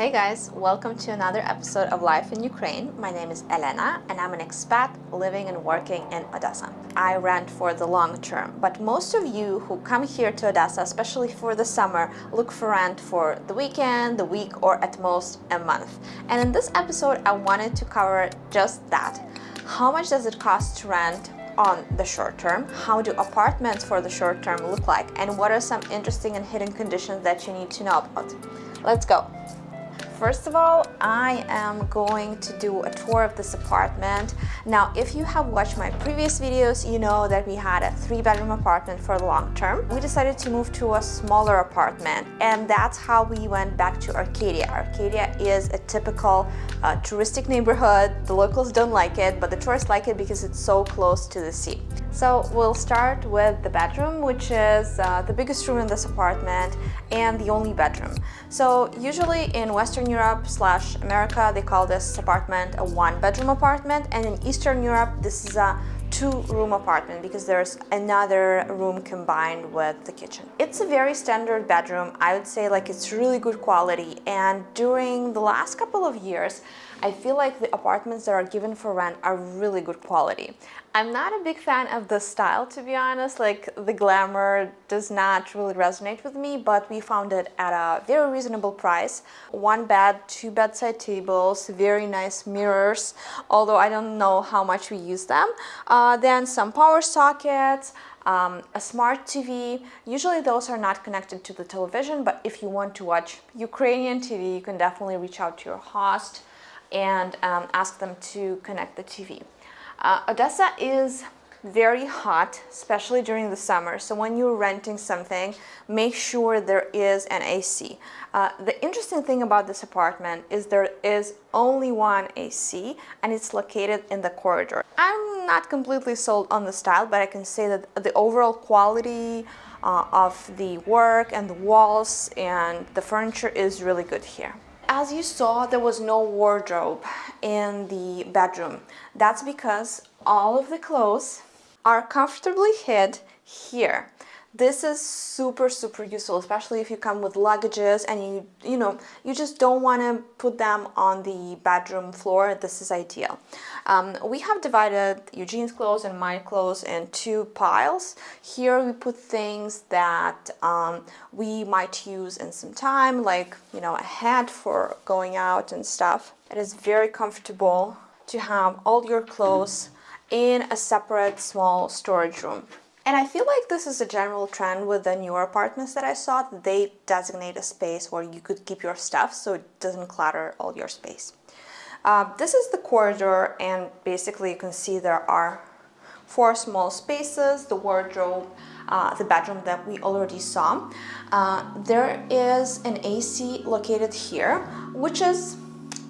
Hey guys, welcome to another episode of Life in Ukraine. My name is Elena and I'm an expat living and working in Odessa. I rent for the long term, but most of you who come here to Odessa, especially for the summer, look for rent for the weekend, the week, or at most a month. And in this episode, I wanted to cover just that. How much does it cost to rent on the short term, how do apartments for the short term look like, and what are some interesting and hidden conditions that you need to know about. Let's go. First of all, I am going to do a tour of this apartment. Now, if you have watched my previous videos, you know that we had a three bedroom apartment for the long term. We decided to move to a smaller apartment and that's how we went back to Arcadia. Arcadia is a typical uh, touristic neighborhood. The locals don't like it, but the tourists like it because it's so close to the sea. So we'll start with the bedroom, which is uh, the biggest room in this apartment and the only bedroom. So usually in Western Europe slash America, they call this apartment a one bedroom apartment. And in Eastern Europe, this is a two-room apartment because there's another room combined with the kitchen. It's a very standard bedroom. I would say like it's really good quality and during the last couple of years I feel like the apartments that are given for rent are really good quality. I'm not a big fan of the style to be honest, like the glamour does not really resonate with me, but we found it at a very reasonable price. One bed, two bedside tables, very nice mirrors, although I don't know how much we use them. Uh, then some power sockets, um, a smart TV. Usually those are not connected to the television, but if you want to watch Ukrainian TV, you can definitely reach out to your host and um, ask them to connect the TV. Uh, Odessa is very hot, especially during the summer. So when you're renting something, make sure there is an AC. Uh, the interesting thing about this apartment is there is only one AC and it's located in the corridor. I'm not completely sold on the style, but I can say that the overall quality uh, of the work and the walls and the furniture is really good here. As you saw, there was no wardrobe in the bedroom. That's because all of the clothes are comfortably hid here. This is super, super useful, especially if you come with luggages and you, you know, you just don't want to put them on the bedroom floor. This is ideal. Um, we have divided Eugene's clothes and my clothes in two piles. Here we put things that um, we might use in some time, like, you know, a hat for going out and stuff. It is very comfortable to have all your clothes in a separate small storage room. And I feel like this is a general trend with the newer apartments that I saw. They designate a space where you could keep your stuff so it doesn't clutter all your space. Uh, this is the corridor and basically you can see there are four small spaces, the wardrobe, uh, the bedroom that we already saw. Uh, there is an AC located here, which is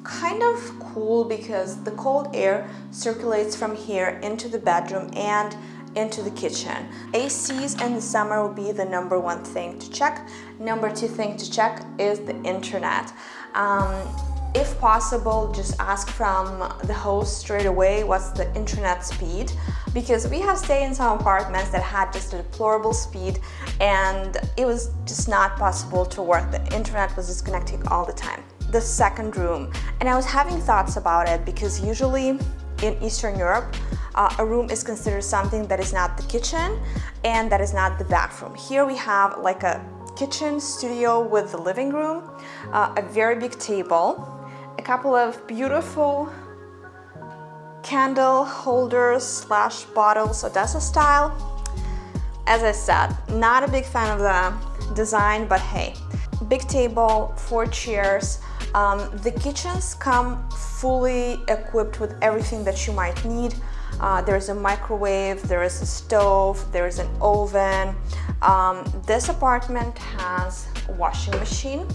kind of cool because the cold air circulates from here into the bedroom and into the kitchen. ACs in the summer will be the number one thing to check. Number two thing to check is the internet. Um, if possible, just ask from the host straight away what's the internet speed because we have stayed in some apartments that had just a deplorable speed and it was just not possible to work. The internet was disconnecting all the time. The second room, and I was having thoughts about it because usually in Eastern Europe, uh, a room is considered something that is not the kitchen and that is not the bathroom. Here we have like a kitchen studio with the living room, uh, a very big table, a couple of beautiful candle holders slash bottles Odessa style. As I said, not a big fan of the design, but hey, big table, four chairs. Um, the kitchens come fully equipped with everything that you might need. Uh, there's a microwave, there is a stove, there's an oven. Um, this apartment has a washing machine.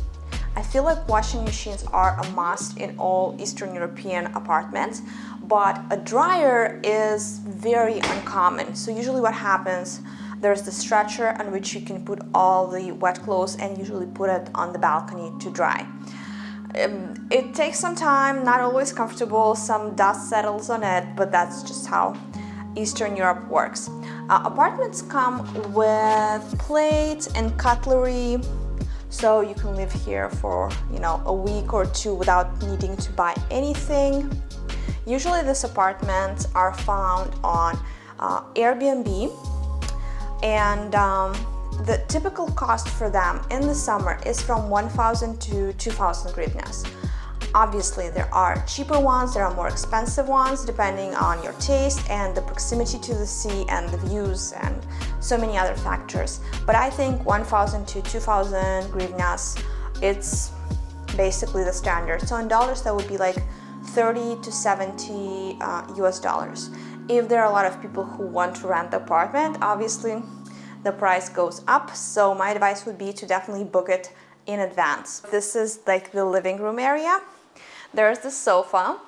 I feel like washing machines are a must in all Eastern European apartments, but a dryer is very uncommon. So usually what happens, there's the stretcher on which you can put all the wet clothes and usually put it on the balcony to dry. Um, it takes some time, not always comfortable, some dust settles on it, but that's just how Eastern Europe works. Uh, apartments come with plates and cutlery so you can live here for you know a week or two without needing to buy anything. Usually these apartments are found on uh, Airbnb and um, the typical cost for them in the summer is from 1000 to 2000 hryvnias. Obviously, there are cheaper ones, there are more expensive ones, depending on your taste and the proximity to the sea and the views and so many other factors. But I think 1,000 to 2,000 hryvnias, it's basically the standard. So in dollars, that would be like 30 to 70 uh, US dollars. If there are a lot of people who want to rent the apartment, obviously the price goes up. So my advice would be to definitely book it in advance. This is like the living room area. There's the sofa.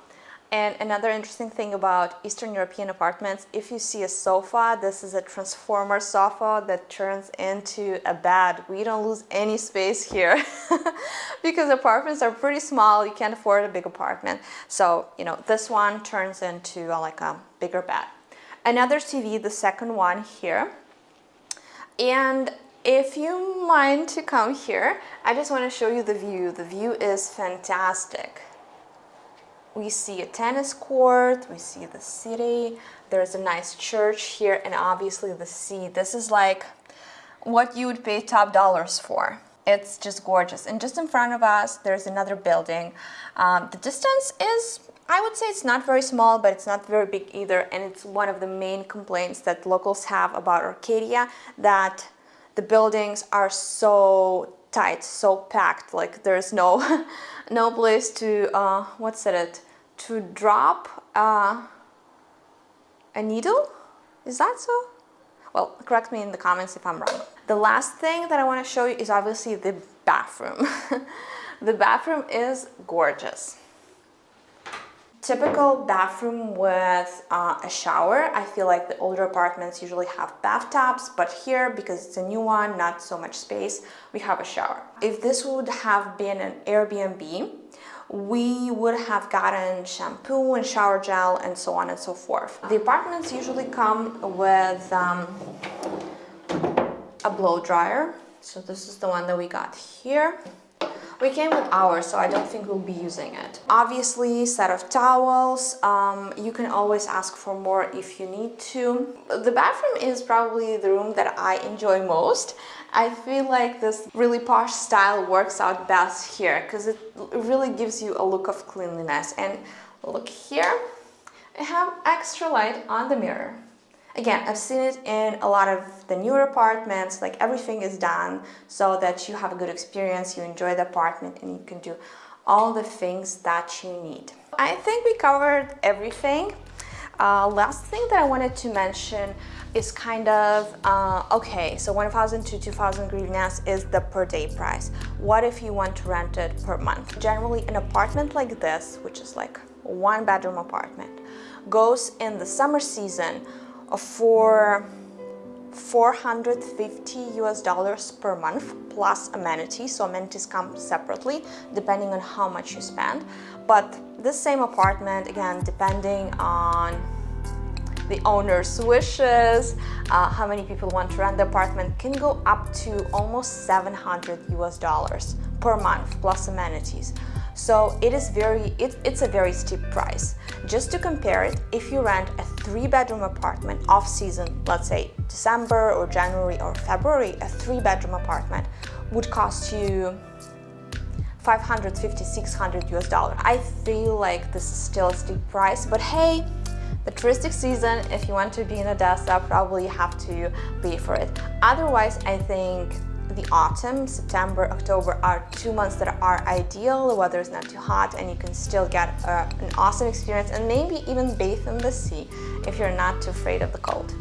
And another interesting thing about Eastern European apartments, if you see a sofa, this is a transformer sofa that turns into a bed. We don't lose any space here because apartments are pretty small. You can't afford a big apartment. So, you know, this one turns into a, like a bigger bed. Another TV, the second one here. And if you mind to come here, I just want to show you the view. The view is fantastic we see a tennis court, we see the city, there's a nice church here, and obviously the sea. This is like what you would pay top dollars for. It's just gorgeous. And just in front of us, there's another building. Um, the distance is, I would say it's not very small, but it's not very big either. And it's one of the main complaints that locals have about Arcadia, that the buildings are so tight, so packed, like there's no, no place to, uh, what's it, to drop uh, a needle? Is that so? Well, correct me in the comments if I'm wrong. The last thing that I want to show you is obviously the bathroom. the bathroom is gorgeous. Typical bathroom with uh, a shower. I feel like the older apartments usually have bathtubs, but here, because it's a new one, not so much space, we have a shower. If this would have been an Airbnb, we would have gotten shampoo and shower gel and so on and so forth. The apartments usually come with um, a blow dryer. So this is the one that we got here. We came with ours, so I don't think we'll be using it. Obviously, set of towels. Um, you can always ask for more if you need to. The bathroom is probably the room that I enjoy most. I feel like this really posh style works out best here because it really gives you a look of cleanliness. And look here, I have extra light on the mirror. Again, I've seen it in a lot of the newer apartments, like everything is done so that you have a good experience, you enjoy the apartment and you can do all the things that you need. I think we covered everything. Uh, last thing that I wanted to mention is kind of, uh, okay, so 1,000 to 2,000 hryvnias is the per day price. What if you want to rent it per month? Generally, an apartment like this, which is like one bedroom apartment, goes in the summer season for 450 US dollars per month plus amenities. So amenities come separately depending on how much you spend. But this same apartment, again, depending on the owner's wishes, uh, how many people want to rent the apartment, can go up to almost 700 US dollars per month plus amenities. So it is very, it, it's a very steep price. Just to compare it, if you rent a three bedroom apartment off season, let's say December or January or February, a three bedroom apartment would cost you 550, 600 US dollar. I feel like this is still a steep price, but hey, the touristic season, if you want to be in Odessa, probably you have to pay for it. Otherwise, I think the autumn, September, October are two months that are ideal. The weather is not too hot and you can still get uh, an awesome experience and maybe even bathe in the sea if you're not too afraid of the cold.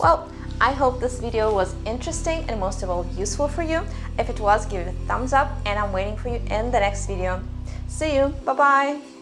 Well, I hope this video was interesting and most of all useful for you. If it was, give it a thumbs up and I'm waiting for you in the next video. See you, bye bye!